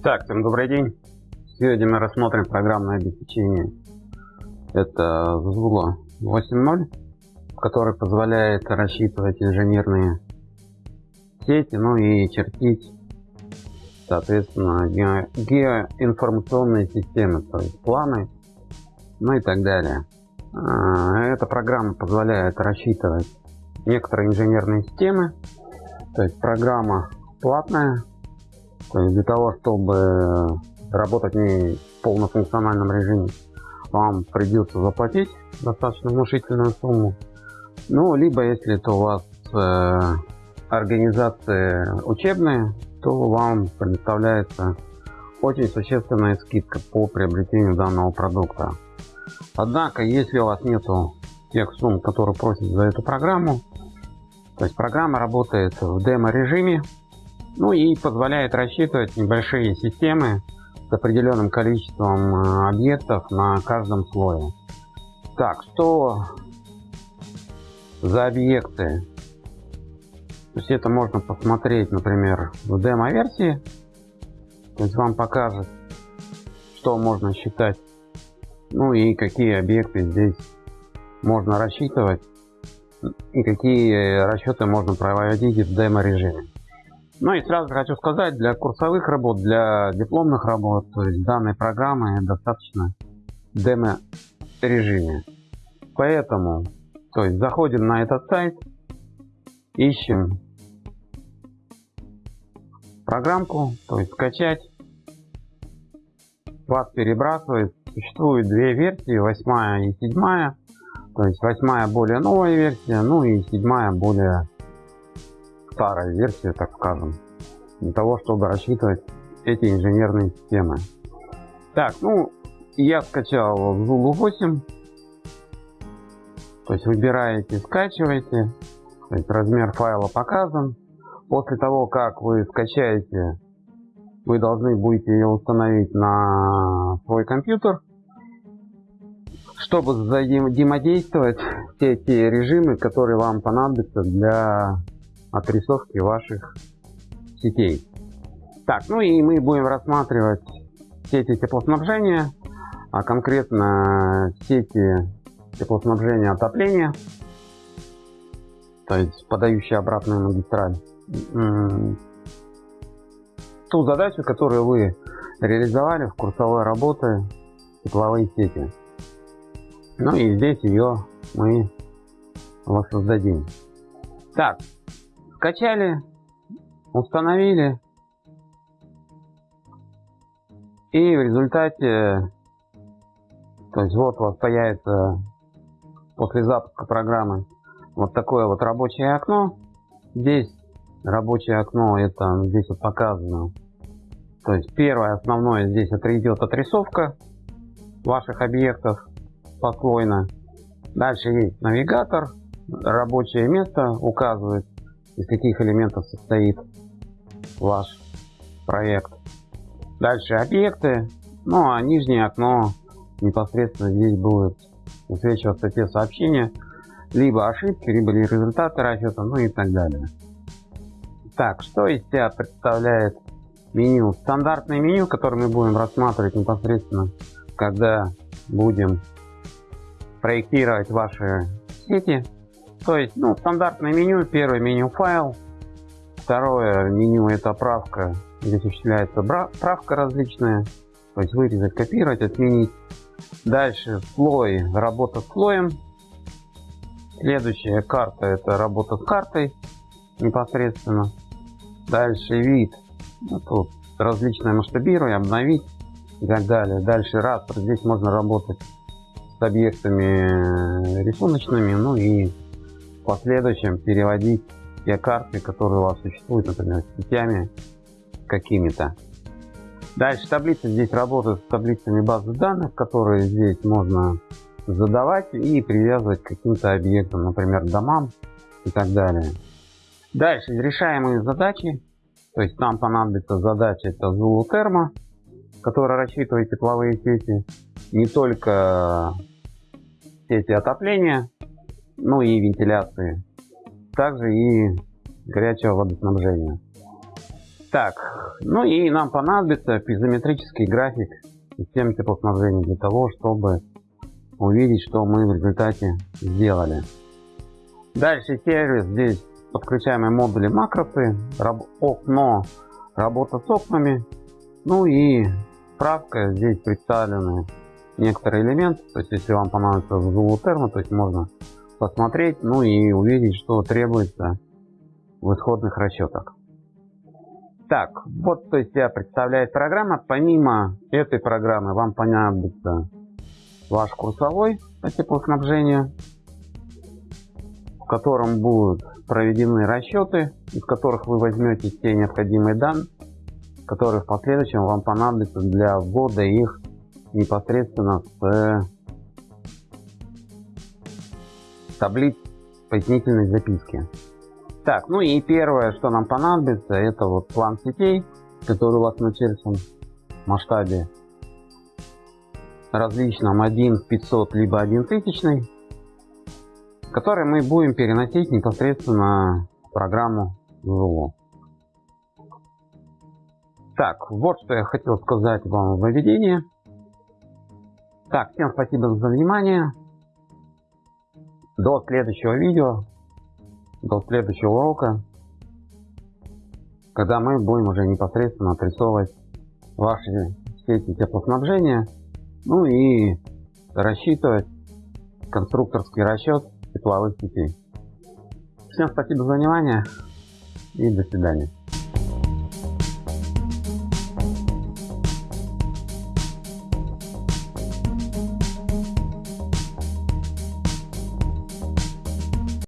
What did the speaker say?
Так, всем добрый день. Сегодня мы рассмотрим программное обеспечение. Это Zula 8.0, который позволяет рассчитывать инженерные сети, ну и чертить, соответственно, геоинформационные системы, то есть планы, ну и так далее. А, эта программа позволяет рассчитывать некоторые инженерные системы, то есть программа платная, то есть для того, чтобы работать в ней в полнофункциональном режиме, вам придется заплатить достаточно внушительную сумму. Ну, либо если это у вас э, организации учебные, то вам предоставляется очень существенная скидка по приобретению данного продукта. Однако, если у вас нету тех сумм, которые просят за эту программу, то есть программа работает в демо-режиме, ну и позволяет рассчитывать небольшие системы с определенным количеством э, объектов на каждом слое. Так, что за объекты? То есть это можно посмотреть, например, в демо-версии. То есть вам покажет, что можно считать, ну и какие объекты здесь можно рассчитывать, и какие расчеты можно проводить в демо-режиме. Ну и сразу хочу сказать, для курсовых работ, для дипломных работ, то есть данной программы достаточно демо-режиме. Поэтому, то есть заходим на этот сайт, ищем программку, то есть скачать. Вас перебрасывает. Существует две версии, восьмая и седьмая. То есть восьмая более новая версия, ну и седьмая более старая версия, так скажем, для того, чтобы рассчитывать эти инженерные системы. Так, ну, я скачал Zulu 8. То есть выбираете, скачиваете. То есть размер файла показан. После того, как вы скачаете, вы должны будете ее установить на свой компьютер. Чтобы взаимодействовать все те режимы, которые вам понадобятся для отрисовки ваших сетей. Так, ну и мы будем рассматривать сети теплоснабжения, а конкретно сети теплоснабжения отопления, то есть подающие обратную магистраль. Ту задачу, которую вы реализовали в курсовой работе тепловые сети. Ну и здесь ее мы воссоздадим. Так, Скачали, установили. И в результате, то есть вот у вас появится после запуска программы вот такое вот рабочее окно. Здесь рабочее окно, это здесь вот показано. То есть первое основное здесь это идет отрисовка ваших объектов послойно. Дальше есть навигатор, рабочее место указывает из каких элементов состоит ваш проект. Дальше объекты, ну а нижнее окно непосредственно здесь будет высвечиваться те сообщения, либо ошибки, либо результаты расчета, ну и так далее. Так, что из себя представляет меню? Стандартное меню, которое мы будем рассматривать непосредственно, когда будем проектировать ваши сети то есть, ну, стандартное меню. Первое меню файл. Второе меню это правка. Здесь осуществляется правка различная. То есть вырезать, копировать, отменить. Дальше слой, работа с слоем. Следующая карта это работа с картой непосредственно. Дальше вид. Ну, тут различное масштабирование, обновить и так далее. Дальше растр. Здесь можно работать с объектами рисуночными, ну и последующем переводить те карты, которые у вас существуют, например, сетями какими-то. Дальше таблица здесь работает с таблицами базы данных, которые здесь можно задавать и привязывать к каким-то объектам, например, домам и так далее. Дальше решаемые задачи. То есть нам понадобится задача это Zulu Thermo, которая рассчитывает тепловые сети. Не только сети отопления, ну и вентиляции. Также и горячего водоснабжения. Так, ну и нам понадобится пизометрический график системы теплоснабжения для того, чтобы увидеть, что мы в результате сделали. Дальше сервис, здесь подключаемые модули макросы, раб, окно, работа с окнами, ну и справка, здесь представлены некоторые элементы, то есть если вам понадобится зулутерма, то есть можно посмотреть, ну и увидеть, что требуется в исходных расчетах. Так, вот то есть я представляет программа. Помимо этой программы вам понадобится ваш курсовой по теплоснабжению, в котором будут проведены расчеты, из которых вы возьмете те необходимые данные, которые в последующем вам понадобятся для ввода их непосредственно с таблиц пояснительной записки. Так, ну и первое, что нам понадобится, это вот план сетей, который у вас на начертан масштабе различном 1 500 либо 1 тысячный, который мы будем переносить непосредственно в программу ЗУЛО. Так, вот что я хотел сказать вам в введении. Так, всем спасибо за внимание. До следующего видео до следующего урока, когда мы будем уже непосредственно отрисовывать ваши сети теплоснабжения, ну и рассчитывать конструкторский расчет тепловых сетей. Всем спасибо за внимание и до свидания.